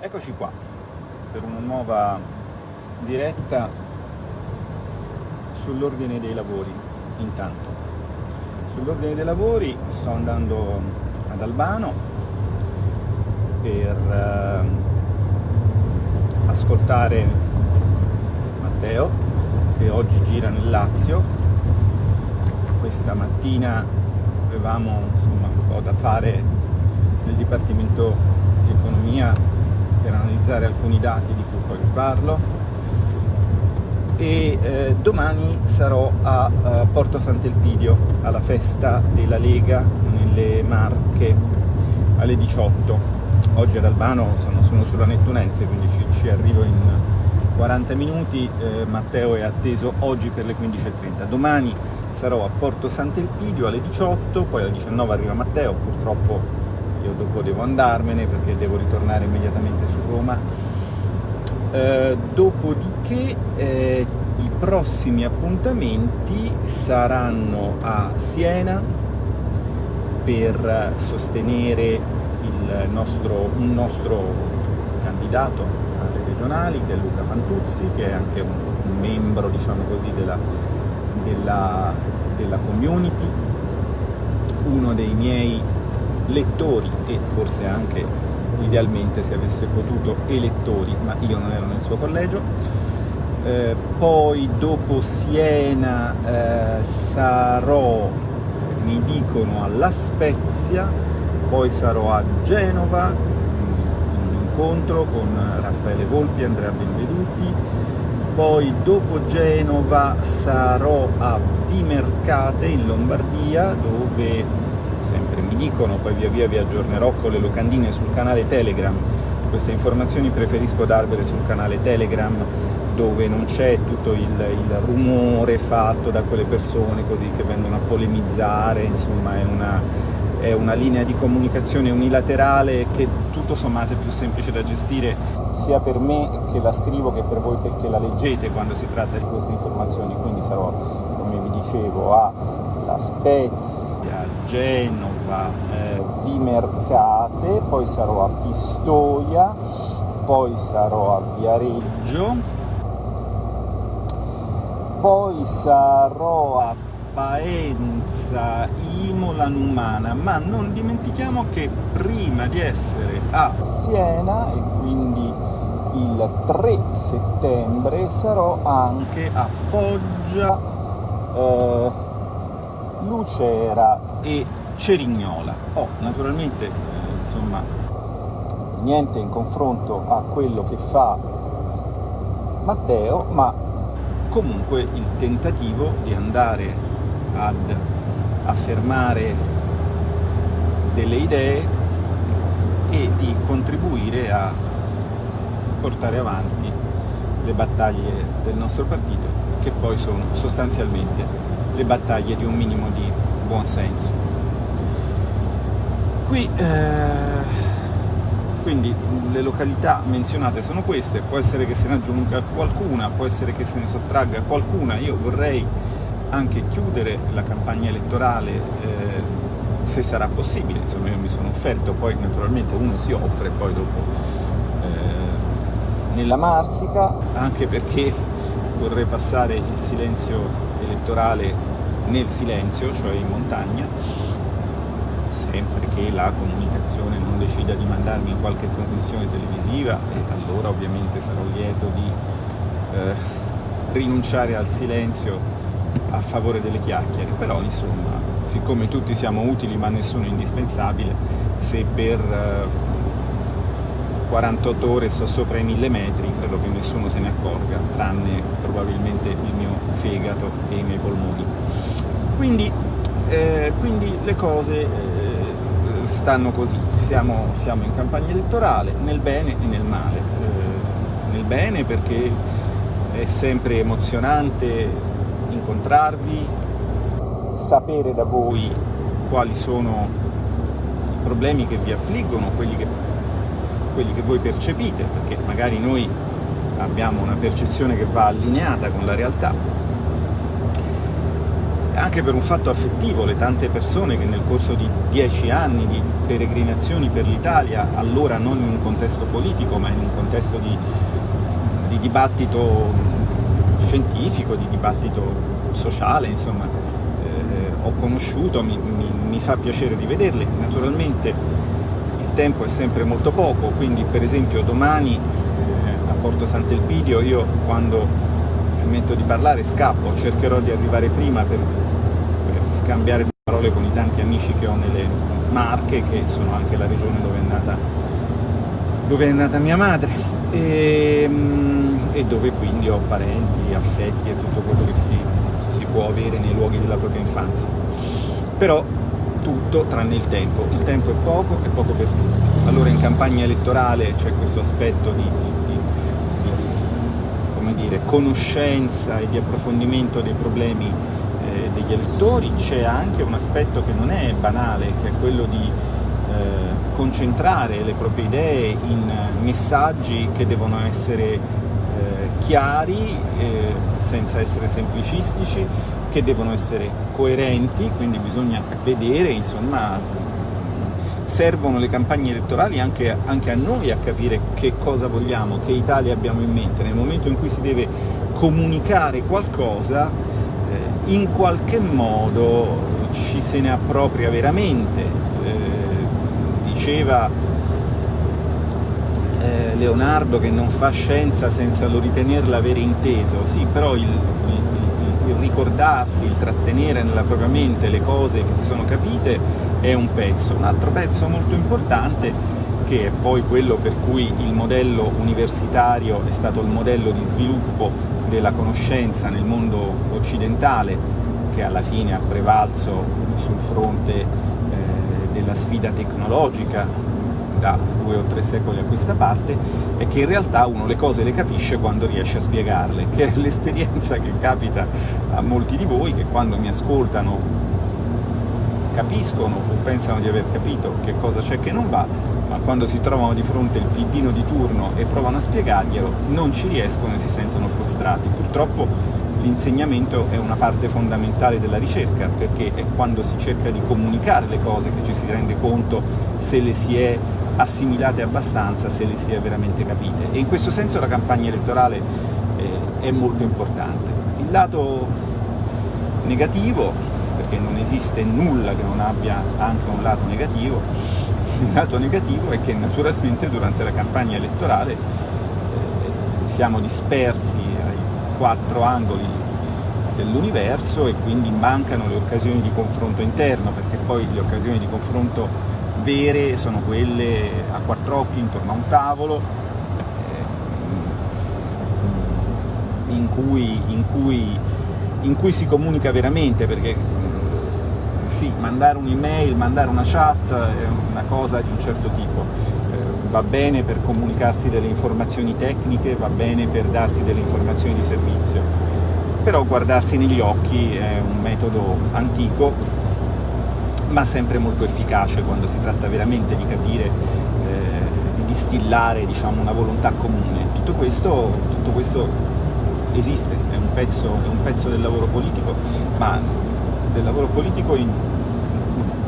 Eccoci qua per una nuova diretta sull'ordine dei lavori intanto. Sull'ordine dei lavori sto andando ad Albano per eh, ascoltare Matteo che oggi gira nel Lazio. Questa mattina avevamo insomma, un po' da fare nel Dipartimento di Economia analizzare alcuni dati di cui poi vi parlo. E eh, domani sarò a uh, Porto Sant'Elpidio alla festa della Lega nelle Marche alle 18 oggi ad Albano sono, sono sulla Nettunense quindi ci, ci, arrivo in 40 minuti. Eh, Matteo è atteso oggi per le 15.30 domani sarò a Porto Sant'Elpidio alle 18 poi alle 19 arriva Matteo purtroppo io dopo devo andarmene perché devo ritornare immediatamente su Roma. Eh, dopodiché eh, i prossimi appuntamenti saranno a Siena per sostenere nostro, un nostro candidato alle regionali che è Luca Fantuzzi che è anche un, un membro diciamo così della, della, della community uno dei miei lettori e forse anche idealmente se avesse potuto elettori, ma io non ero nel suo collegio. Eh, poi dopo Siena eh, sarò, mi dicono, alla Spezia, poi sarò a Genova, in un incontro con Raffaele Volpi e Andrea Benveduti, poi dopo Genova sarò a Vimercate in Lombardia dove dicono, poi via via vi aggiornerò con le locandine sul canale Telegram, queste informazioni preferisco darvele sul canale Telegram dove non c'è tutto il, il, rumore fatto da quelle persone così che vengono a polemizzare, insomma è una, è una linea di comunicazione unilaterale che tutto sommato è più semplice da gestire sia per me che la scrivo che per voi perché la leggete quando si tratta di queste informazioni, quindi sarò, come vi dicevo, a La Spezia, Genova, eh, Vimercate, poi sarò a Pistoia, poi sarò a Viareggio, poi sarò a Faenza, Imola Numana, ma non dimentichiamo che prima di essere a Siena, e quindi il 3 settembre, sarò anche a Foggia, eh, Lucera e Cerignola. Oh, naturalmente eh, insomma niente in confronto a quello che fa Matteo, ma comunque il tentativo di andare ad affermare delle idee e di contribuire a portare avanti le battaglie del nostro partito, che poi sono sostanzialmente le battaglie di un minimo di buon senso. Qui, eh, quindi le località menzionate sono queste, può essere che se ne aggiunga qualcuna, può essere che se ne sottragga qualcuna, io vorrei anche chiudere la campagna elettorale eh, se sarà possibile, insomma io mi sono offerto, poi naturalmente uno si offre poi dopo eh, nella Marsica, anche perché vorrei passare il silenzio elettorale nel silenzio, cioè in montagna, sempre che la comunicazione non decida di mandarmi in qualche trasmissione televisiva e allora ovviamente sarò lieto di eh, rinunciare al silenzio a favore delle chiacchiere, però insomma, siccome tutti siamo utili ma nessuno è indispensabile, se per eh, 48 ore sto sopra i 1000 metri, credo che nessuno se ne accorga, tranne probabilmente il mio fegato e i miei polmoni. Quindi, eh, quindi le cose eh, stanno così, siamo, siamo, in campagna elettorale, nel bene e nel male. Eh, nel bene perché è sempre emozionante incontrarvi, sapere da voi quali sono i problemi che vi affliggono, quelli che, quelli che voi percepite, perché magari noi abbiamo una percezione che va allineata con la realtà, anche per un fatto affettivo, le tante persone che nel corso di dieci anni di peregrinazioni per l'Italia, allora non in un contesto politico ma in un contesto di, di dibattito scientifico, di dibattito sociale, insomma, eh, ho conosciuto, mi, mi, mi fa piacere rivederle. Naturalmente il tempo è sempre molto poco, quindi per esempio domani eh, a Porto Sant'Elpidio io quando smetto di parlare, scappo, cercherò di arrivare prima per, scambiare parole con i tanti amici che ho nelle Marche, che sono anche la regione dove è nata, dove è nata mia madre, e, ehm, e, dove quindi ho parenti, affetti e tutto quello che si, si può avere nei luoghi della propria infanzia. Però tutto tranne il tempo, il tempo è poco e poco per tutti. Allora in campagna elettorale c'è questo aspetto di, dire, conoscenza e di approfondimento dei problemi degli elettori, c'è anche un aspetto che non è banale, che è quello di eh, concentrare le proprie idee in messaggi che devono essere eh, chiari, eh, senza essere semplicistici, che devono essere coerenti, quindi bisogna vedere insomma, servono le campagne elettorali anche, anche, a noi a capire che cosa vogliamo, che Italia abbiamo in mente. Nel momento in cui si deve comunicare qualcosa, in qualche modo ci se ne appropria veramente. Eh, diceva eh, Leonardo che non fa scienza senza lo ritenerla avere inteso, sì, però il, il, il ricordarsi, il trattenere nella propria mente le cose che si sono capite è un pezzo. Un altro pezzo molto importante che è poi quello per cui il modello universitario è stato il modello di sviluppo della conoscenza nel mondo occidentale, che alla fine ha prevalso sul fronte eh, della sfida tecnologica da due o tre secoli a questa parte, è che in realtà uno le cose le capisce quando riesce a spiegarle, che è l'esperienza che capita a molti di voi, che quando mi ascoltano capiscono o pensano di aver capito che cosa c'è che non va, quando si trovano di fronte il piddino di turno e provano a spiegarglielo, non ci riescono e si sentono frustrati. Purtroppo l'insegnamento è una parte fondamentale della ricerca, perché è quando si cerca di comunicare le cose che ci si rende conto se le si è assimilate abbastanza, se le si è veramente capite. E in questo senso la campagna elettorale eh, è molto importante. Il lato negativo perché non esiste nulla che non abbia anche un lato negativo, il lato negativo è che naturalmente durante la campagna elettorale eh, siamo dispersi ai quattro angoli dell'universo e quindi mancano le occasioni di confronto interno, perché poi le occasioni di confronto vere sono quelle a quattro occhi intorno a un tavolo, eh, in, cui, in, cui, in cui si comunica veramente, perché sì, mandare un'email, mandare una chat è una cosa di un certo tipo, eh, va bene per comunicarsi delle informazioni tecniche, va bene per darsi delle informazioni di servizio, però guardarsi negli occhi è un metodo antico, ma sempre molto efficace quando si tratta veramente di capire, eh, di distillare diciamo, una volontà comune. Tutto questo, tutto questo esiste, è un, pezzo, è un pezzo del lavoro politico, ma del lavoro politico in,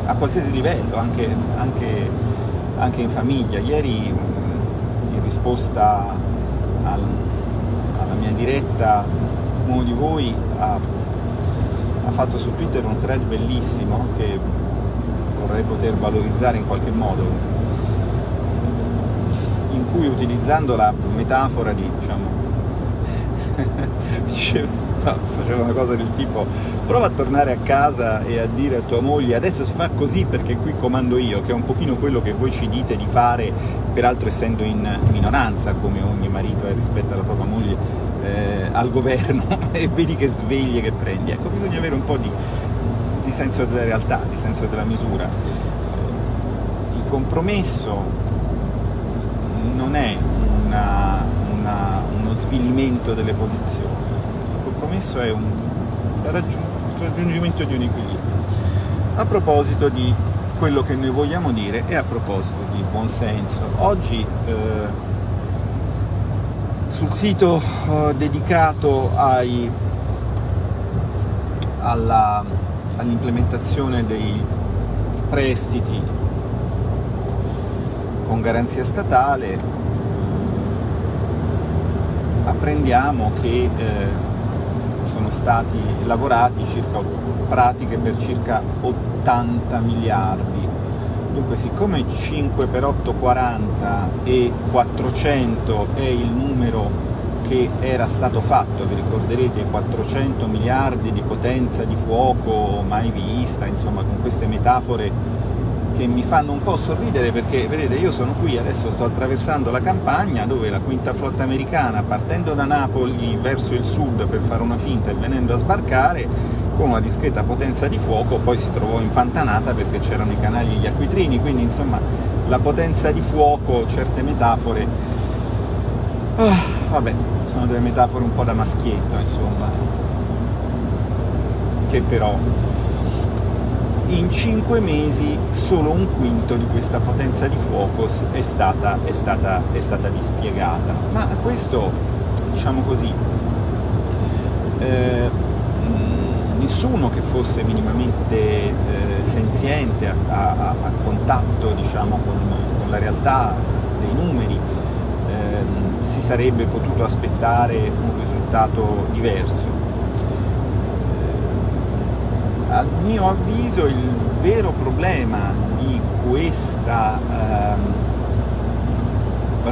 a qualsiasi livello, anche, anche, anche, in famiglia. Ieri in risposta al, alla mia diretta uno di voi ha, ha fatto su Twitter un thread bellissimo che vorrei poter valorizzare in qualche modo, in cui utilizzando la metafora di, diciamo, diceva faceva una cosa del tipo prova a tornare a casa e a dire a tua moglie adesso si fa così perché qui comando io, che è un pochino quello che voi ci dite di fare, peraltro essendo in minoranza, come ogni marito è rispetto alla propria moglie, eh, al governo, e vedi che sveglie che prendi. Ecco, bisogna avere un po' di, di senso della realtà, di senso della misura. Il compromesso non è una, una, uno svilimento delle posizioni, compromesso è un raggiungimento di un equilibrio. A proposito di quello che noi vogliamo dire e a proposito di buonsenso, oggi eh, sul sito eh, dedicato all'implementazione dei prestiti con garanzia statale apprendiamo che eh, sono stati lavorati circa, pratiche per circa 80 miliardi. Dunque siccome 5 per 8 40 e 400 è il numero che era stato fatto, vi ricorderete 400 miliardi di potenza di fuoco mai vista, insomma con queste metafore che mi fanno un po' sorridere perché, vedete, io sono qui, adesso sto attraversando la campagna dove la quinta flotta americana, partendo da Napoli verso il sud per fare una finta e venendo a sbarcare, con una discreta potenza di fuoco, poi si trovò impantanata perché c'erano i canali e gli acquitrini, quindi insomma la potenza di fuoco, certe metafore... Oh, vabbè, sono delle metafore un po' da maschietto, insomma, che però in cinque mesi solo un quinto di questa potenza di fuoco è stata, è stata, è stata dispiegata. Ma questo, diciamo così, eh, nessuno che fosse minimamente eh, senziente, a, a, a contatto diciamo, con, con, la realtà dei numeri, eh, si sarebbe potuto aspettare un risultato diverso a mio avviso il vero problema di questa ehm,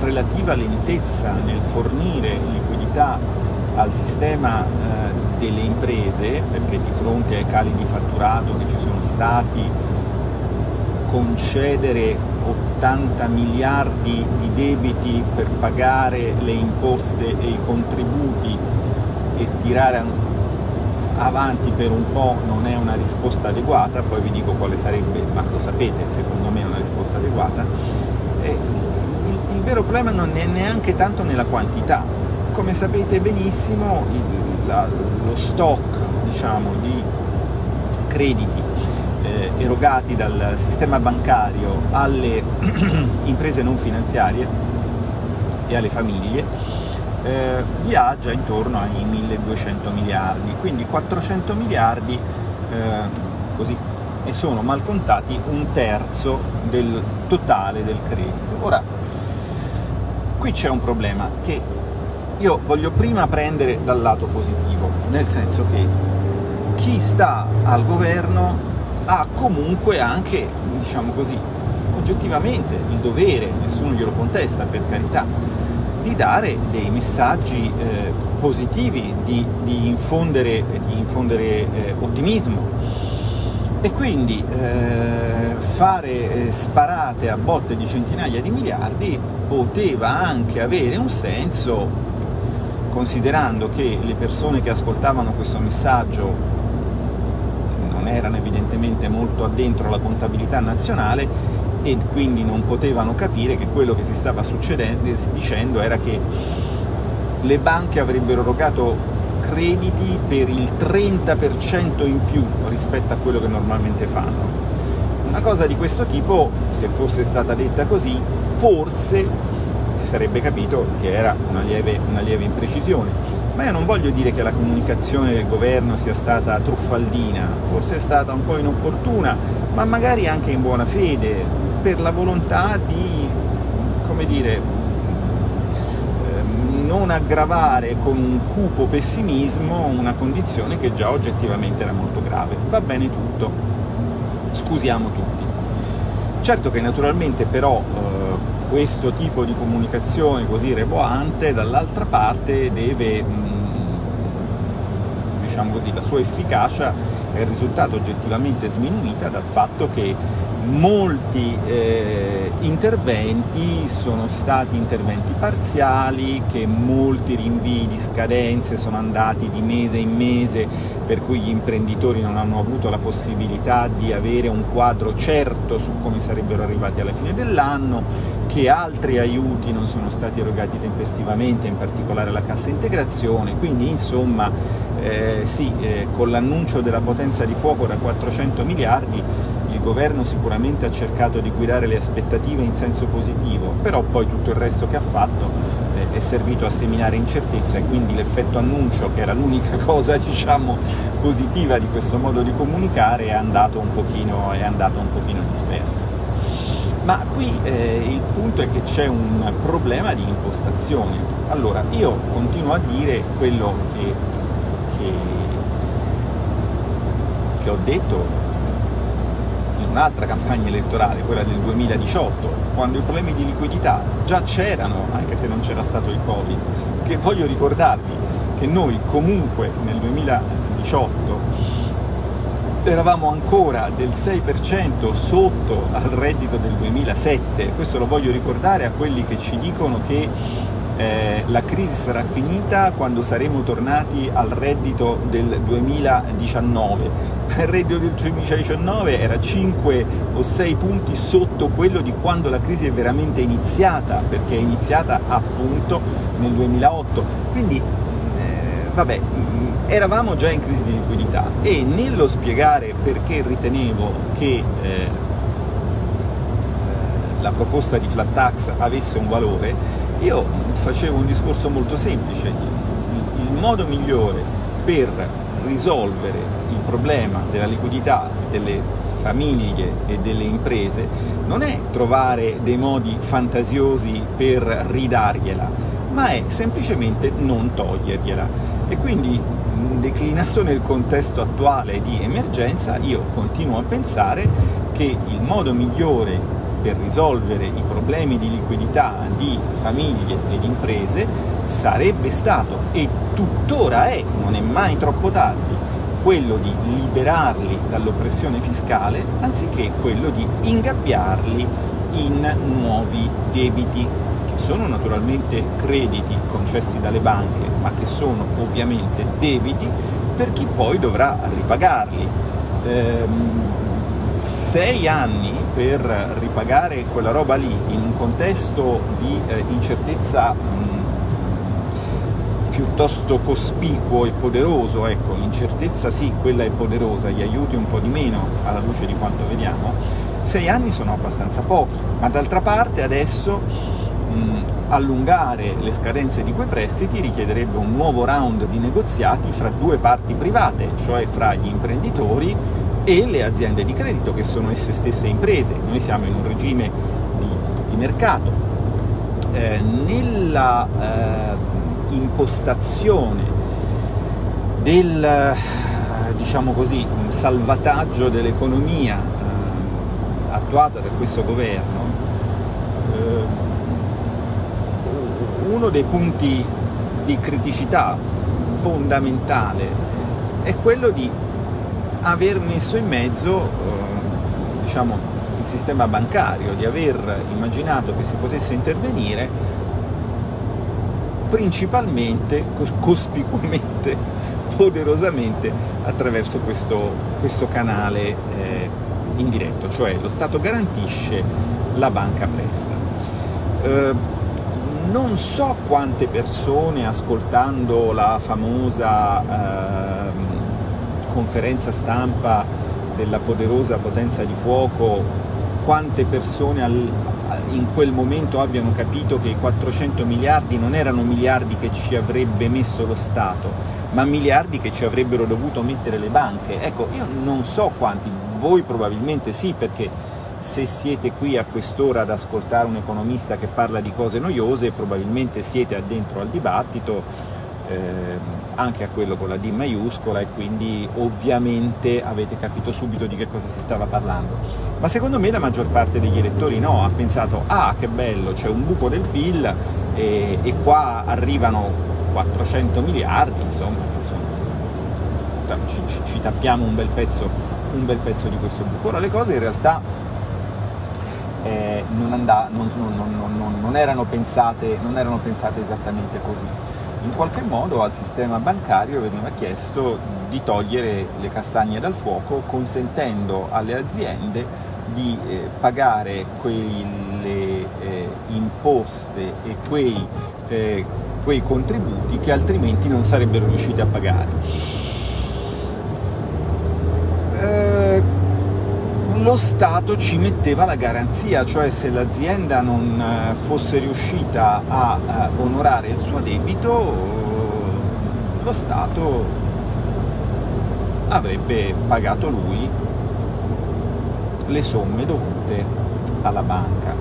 relativa lentezza nel fornire liquidità al sistema eh, delle imprese, perché di fronte ai cali di fatturato che ci sono stati, concedere 80 miliardi di debiti per pagare le imposte e i contributi e tirare avanti per un po' non è una risposta adeguata, poi vi dico quale sarebbe, ma lo sapete, secondo me è una risposta adeguata, il, il, vero problema non è neanche tanto nella quantità. Come sapete benissimo il, la, lo stock diciamo, di crediti eh, erogati dal sistema bancario alle imprese non finanziarie e alle famiglie eh, viaggia intorno ai 1200 miliardi, quindi 400 miliardi eh, così, e sono mal contati un terzo del totale del credito. Ora, qui c'è un problema che io voglio prima prendere dal lato positivo, nel senso che chi sta al governo ha comunque anche, diciamo così, oggettivamente il dovere, nessuno glielo contesta per carità, di dare dei messaggi eh, positivi, di, di, infondere, di infondere eh, ottimismo. E quindi eh, fare eh, sparate a botte di centinaia di miliardi poteva anche avere un senso considerando che le persone che ascoltavano questo messaggio non erano evidentemente molto addentro alla contabilità nazionale e quindi non potevano capire che quello che si stava dicendo era che le banche avrebbero erogato crediti per il 30% in più rispetto a quello che normalmente fanno. Una cosa di questo tipo, se fosse stata detta così, forse si sarebbe capito che era una lieve, una lieve imprecisione. Ma io non voglio dire che la comunicazione del governo sia stata truffaldina, forse è stata un po' inopportuna, ma magari anche in buona fede, per la volontà di, come dire, ehm, non aggravare con un cupo pessimismo una condizione che già oggettivamente era molto grave. Va bene tutto, scusiamo tutti. Certo che naturalmente però eh, questo tipo di comunicazione così reboante dall'altra parte deve, mh, diciamo così, la sua efficacia è risultata oggettivamente sminuita dal fatto che molti eh, interventi sono stati interventi parziali, che molti rinvii di scadenze sono andati di mese in mese, per cui gli imprenditori non hanno avuto la possibilità di avere un quadro certo su come sarebbero arrivati alla fine dell'anno, che altri aiuti non sono stati erogati tempestivamente, in particolare la cassa integrazione, quindi insomma eh, sì, eh, con l'annuncio della potenza di fuoco da 400 miliardi il governo sicuramente ha cercato di guidare le aspettative in senso positivo, però poi tutto il resto che ha fatto eh, è servito a seminare incertezza e quindi l'effetto annuncio, che era l'unica cosa diciamo, positiva di questo modo di comunicare, è andato un pochino, è andato un pochino disperso. Ma qui eh, il punto è che c'è un problema di impostazione. Allora, io continuo a dire quello che, che, che ho detto un'altra campagna elettorale, quella del 2018, quando i problemi di liquidità già c'erano, anche se non c'era stato il Covid, che voglio ricordarvi che noi comunque nel 2018 eravamo ancora del 6% sotto al reddito del 2007, questo lo voglio ricordare a quelli che ci dicono che eh, la crisi sarà finita quando saremo tornati al reddito del 2019. Il reddito del 2019 era 5 o 6 punti sotto quello di quando la crisi è veramente iniziata, perché è iniziata appunto nel 2008. Quindi, eh, vabbè, eravamo già in crisi di liquidità e nello spiegare perché ritenevo che eh, la proposta di flat tax avesse un valore, io facevo un discorso molto semplice. Il, modo migliore per risolvere il problema della liquidità delle famiglie e delle imprese non è trovare dei modi fantasiosi per ridargliela, ma è semplicemente non togliergliela. E quindi declinato nel contesto attuale di emergenza, io continuo a pensare che il modo migliore per risolvere i problemi di liquidità di famiglie ed imprese sarebbe stato, e tuttora è, non è mai troppo tardi, quello di liberarli dall'oppressione fiscale anziché quello di ingabbiarli in nuovi debiti sono naturalmente crediti concessi dalle banche, ma che sono ovviamente debiti per chi poi dovrà ripagarli. Ehm, sei anni per ripagare quella roba lì in un contesto di eh, incertezza mh, piuttosto cospicuo e poderoso, ecco, l'incertezza sì, quella è poderosa, gli aiuti un po' di meno alla luce di quanto vediamo, sei anni sono abbastanza pochi, ma d'altra parte adesso mh, allungare le scadenze di quei prestiti richiederebbe un nuovo round di negoziati fra due parti private, cioè fra gli imprenditori e le aziende di credito, che sono esse stesse imprese. Noi siamo in un regime di, di mercato. Eh, nella eh, impostazione del diciamo così, salvataggio dell'economia eh, attuata da questo governo, eh, uno dei punti di criticità fondamentale è quello di aver messo in mezzo eh, diciamo, il sistema bancario, di aver immaginato che si potesse intervenire principalmente, cospicuamente, poderosamente attraverso questo, questo canale eh, indiretto, cioè lo Stato garantisce, la banca presta. Eh, non so quante persone ascoltando la famosa eh, conferenza stampa della poderosa potenza di fuoco, quante persone al, in quel momento abbiano capito che i 400 miliardi non erano miliardi che ci avrebbe messo lo Stato, ma miliardi che ci avrebbero dovuto mettere le banche. Ecco, io non so quanti, voi probabilmente sì, perché se siete qui a quest'ora ad ascoltare un economista che parla di cose noiose, probabilmente siete addentro al dibattito, eh, anche a quello con la D maiuscola, e quindi ovviamente avete capito subito di che cosa si stava parlando. Ma secondo me la maggior parte degli elettori no, ha pensato «Ah, che bello, c'è un buco del PIL e, e qua arrivano 400 miliardi, insomma, insomma ci, ci, ci tappiamo un bel, pezzo, un bel pezzo di questo buco». Ora le cose in realtà eh, non, andà, non, non, non, erano pensate, non erano pensate esattamente così. In qualche modo al sistema bancario veniva chiesto di togliere le castagne dal fuoco consentendo alle aziende di eh, pagare quelle eh, imposte e quei, eh, quei contributi che altrimenti non sarebbero riusciti a pagare. Lo Stato ci metteva la garanzia, cioè se l'azienda non eh, fosse riuscita a, a onorare il suo debito, lo Stato avrebbe pagato lui le somme dovute alla banca.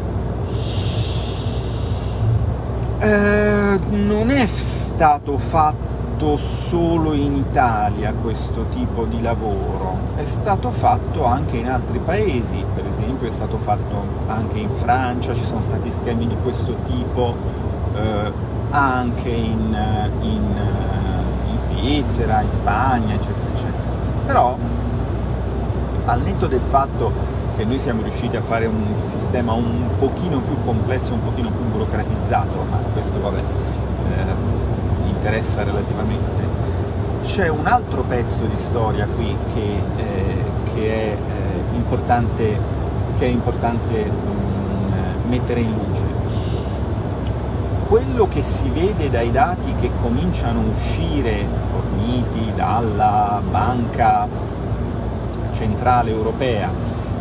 Eh, non è stato fatto solo in Italia questo tipo di lavoro, è stato fatto anche in altri paesi, per esempio è stato fatto anche in Francia, ci sono stati schemi di questo tipo, eh, anche in, in, in Svizzera, in Spagna, eccetera, eccetera. Però, al netto del fatto che noi siamo riusciti a fare un sistema un pochino più complesso, un pochino più burocratizzato, ma questo vabbè, eh, interessa relativamente. C'è un altro pezzo di storia qui che, eh, che, è, eh, importante, che è importante mh, mm, mettere in luce. Quello che si vede dai dati che cominciano a uscire forniti dalla Banca Centrale Europea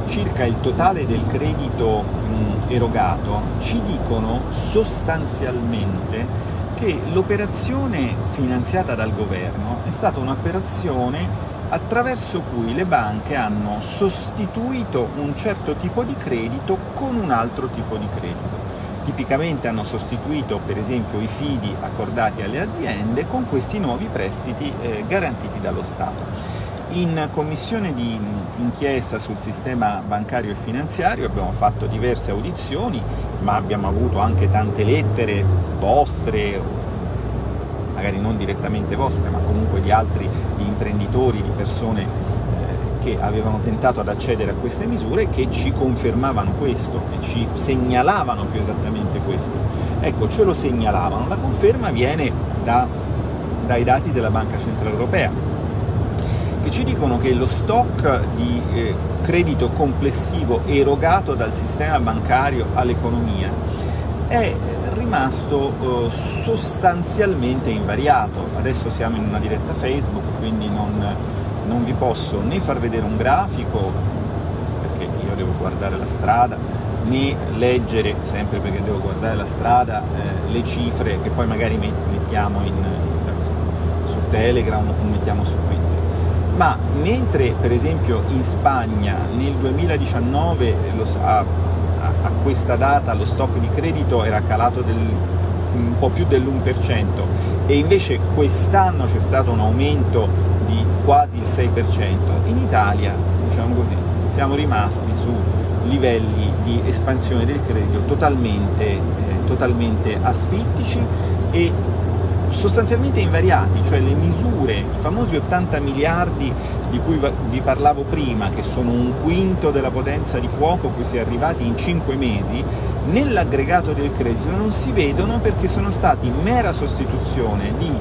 circa il totale del credito mh, erogato ci dicono sostanzialmente che l'operazione finanziata dal governo è stata un'operazione attraverso cui le banche hanno sostituito un certo tipo di credito con un altro tipo di credito. Tipicamente hanno sostituito per esempio i fidi accordati alle aziende con questi nuovi prestiti eh, garantiti dallo Stato. In commissione di inchiesta sul sistema bancario e finanziario abbiamo fatto diverse audizioni, ma abbiamo avuto anche tante lettere vostre, magari non direttamente vostre, ma comunque di altri di imprenditori, di persone eh, che avevano tentato ad accedere a queste misure che ci confermavano questo, e ci segnalavano più esattamente questo. Ecco, ce lo segnalavano, la conferma viene da, dai dati della Banca Centrale Europea, che ci dicono che lo stock di eh, credito complessivo erogato dal sistema bancario all'economia è rimasto eh, sostanzialmente invariato. Adesso siamo in una diretta Facebook, quindi non, non vi posso né far vedere un grafico, perché io devo guardare la strada, né leggere, sempre perché devo guardare la strada, eh, le cifre che poi magari mettiamo in, su Telegram o mettiamo su Twitter ma mentre per esempio in Spagna nel 2019 lo, a, a, questa data lo stock di credito era calato del, un po' più dell'1% e invece quest'anno c'è stato un aumento di quasi il 6%, in Italia diciamo così, siamo rimasti su livelli di espansione del credito totalmente, eh, totalmente asfittici e sostanzialmente invariati, cioè le misure, i famosi 80 miliardi di cui vi parlavo prima, che sono un quinto della potenza di fuoco cui si è arrivati in 5 mesi, nell'aggregato del credito non si vedono perché sono stati mera sostituzione di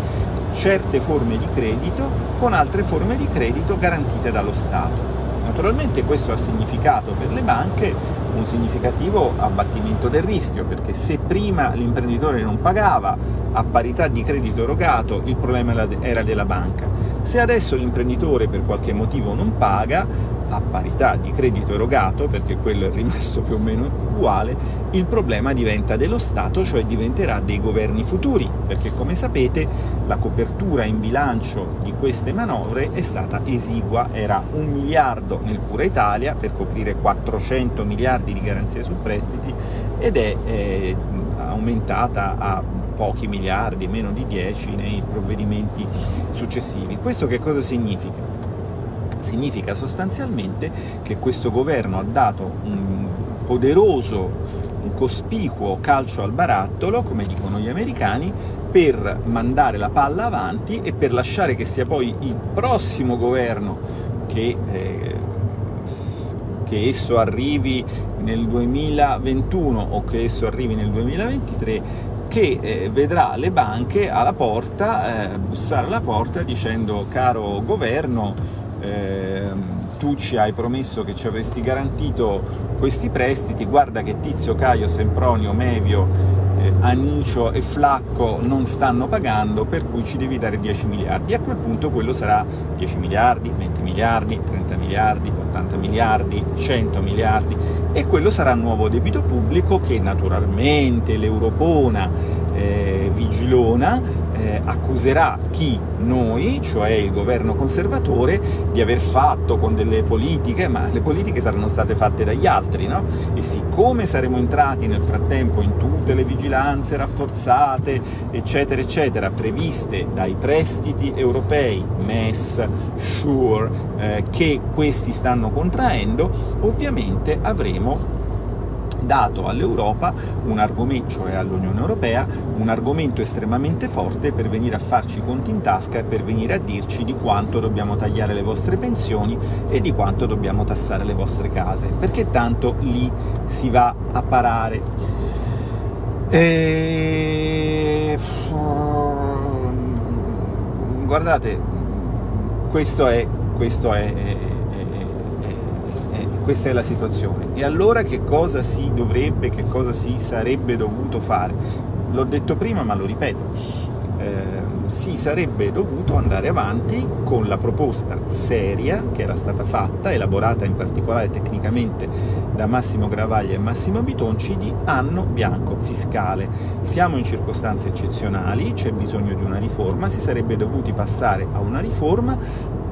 certe forme di credito con altre forme di credito garantite dallo Stato. Naturalmente questo ha significato per le banche un significativo abbattimento del rischio, perché se prima l'imprenditore non pagava a parità di credito erogato, il problema era della banca. Se adesso l'imprenditore per qualche motivo non paga, a parità di credito erogato, perché quello è rimasto più o meno uguale, il problema diventa dello Stato, cioè diventerà dei governi futuri, perché come sapete la copertura in bilancio di queste manovre è stata esigua, era un miliardo nel Cura Italia per coprire 400 miliardi di garanzie su prestiti ed è eh, aumentata a pochi miliardi, meno di 10 nei provvedimenti successivi. Questo che cosa significa? significa sostanzialmente che questo governo ha dato un poderoso, un cospicuo calcio al barattolo, come dicono gli americani, per mandare la palla avanti e per lasciare che sia poi il prossimo governo che, eh, che esso arrivi nel 2021 o che esso arrivi nel 2023 che eh, vedrà le banche alla porta, eh, bussare alla porta dicendo caro governo eh, tu ci hai promesso che ci avresti garantito questi prestiti, guarda che Tizio, Caio, Sempronio, Mevio, eh, Anicio e Flacco non stanno pagando, per cui ci devi dare 10 miliardi. A quel punto quello sarà 10 miliardi, 20 miliardi, 30 miliardi, 80 miliardi, 100 miliardi, e quello sarà nuovo debito pubblico che naturalmente l'Europona eh, vigilona eh, accuserà chi? Noi, cioè il governo conservatore, di aver fatto con delle politiche, ma le politiche saranno state fatte dagli altri, no? E siccome saremo entrati nel frattempo in tutte le vigilanze rafforzate, eccetera, eccetera, previste dai prestiti europei, MES, SURE, eh, che questi stanno contraendo, ovviamente avremo dato all'Europa un argomento, cioè all'Unione Europea, un argomento estremamente forte per venire a farci i conti in tasca e per venire a dirci di quanto dobbiamo tagliare le vostre pensioni e di quanto dobbiamo tassare le vostre case, perché tanto lì si va a parare. E... Guardate, questo è, questo è questa è la situazione. E allora che cosa si dovrebbe, che cosa si sarebbe dovuto fare? L'ho detto prima, ma lo ripeto. Eh, si sarebbe dovuto andare avanti con la proposta seria che era stata fatta, elaborata in particolare tecnicamente da Massimo Gravaglia e Massimo Bitonci, di anno bianco fiscale. Siamo in circostanze eccezionali, c'è bisogno di una riforma, si sarebbe dovuti passare a una riforma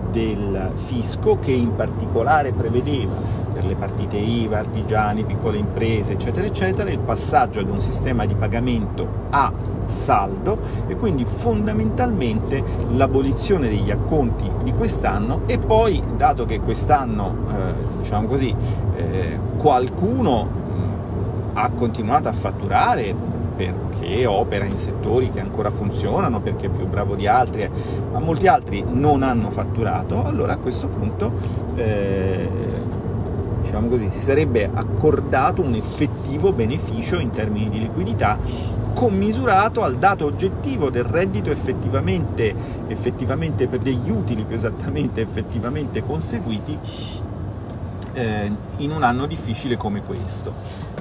del fisco che in particolare prevedeva per le partite IVA, artigiani, piccole imprese, eccetera, eccetera, il passaggio ad un sistema di pagamento a saldo e quindi fondamentalmente l'abolizione degli acconti di quest'anno e poi, dato che quest'anno, eh, diciamo così, eh, qualcuno ha continuato a fatturare perché opera in settori che ancora funzionano, perché è più bravo di altri, ma molti altri non hanno fatturato, allora a questo punto eh, diciamo così, si sarebbe accordato un effettivo beneficio in termini di liquidità commisurato al dato oggettivo del reddito effettivamente, effettivamente per degli utili più esattamente effettivamente conseguiti eh, in un anno difficile come questo.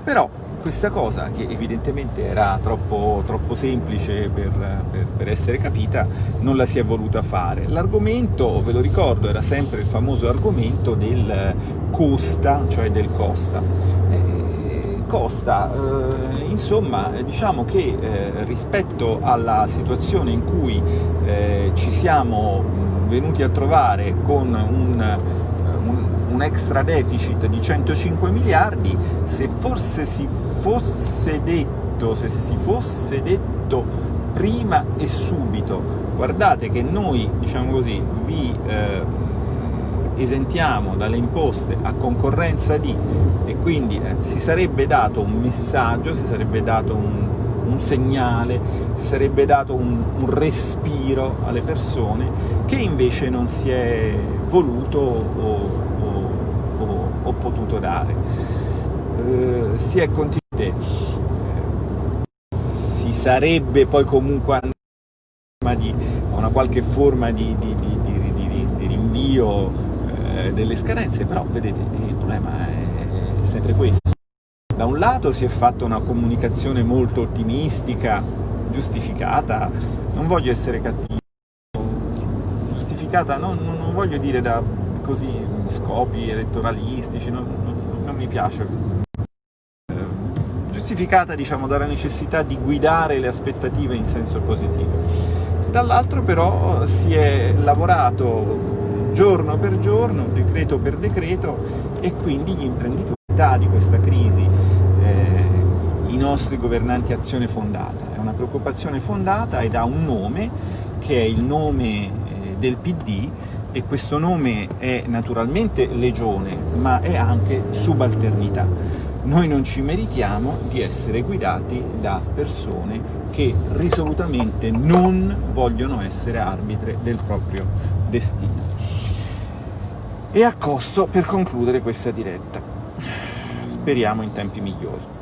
Però questa cosa, che evidentemente era troppo, troppo semplice per, per, per, essere capita, non la si è voluta fare. L'argomento, ve lo ricordo, era sempre il famoso argomento del costa, cioè del costa. Eh, costa, eh, insomma, diciamo che eh, rispetto alla situazione in cui eh, ci siamo venuti a trovare con un un extra deficit di 105 miliardi, se forse si fosse detto, se si fosse detto prima e subito, guardate che noi, diciamo così, vi eh, esentiamo dalle imposte a concorrenza di, e quindi eh, si sarebbe dato un messaggio, si sarebbe dato un, un segnale, si sarebbe dato un, un, respiro alle persone che invece non si è voluto o, potuto dare. Eh, si è continuato, si sarebbe poi comunque di una qualche forma di, di, di, di rinvio eh, delle scadenze, però vedete, il problema è sempre questo. Da un lato si è fatta una comunicazione molto ottimistica, giustificata, non voglio essere cattivo, giustificata, non, non voglio dire da così scopi elettoralistici, non, non, non mi piace. Giustificata diciamo, dalla necessità di guidare le aspettative in senso positivo. Dall'altro però si è lavorato giorno per giorno, decreto per decreto e quindi gli imprenditori di questa crisi, eh, i nostri governanti azione fondata. È una preoccupazione fondata ed ha un nome che è il nome eh, del PD e questo nome è naturalmente legione, ma è anche subalternità. Noi non ci meritiamo di essere guidati da persone che risolutamente non vogliono essere arbitre del proprio destino. E a costo per concludere questa diretta. Speriamo in tempi migliori.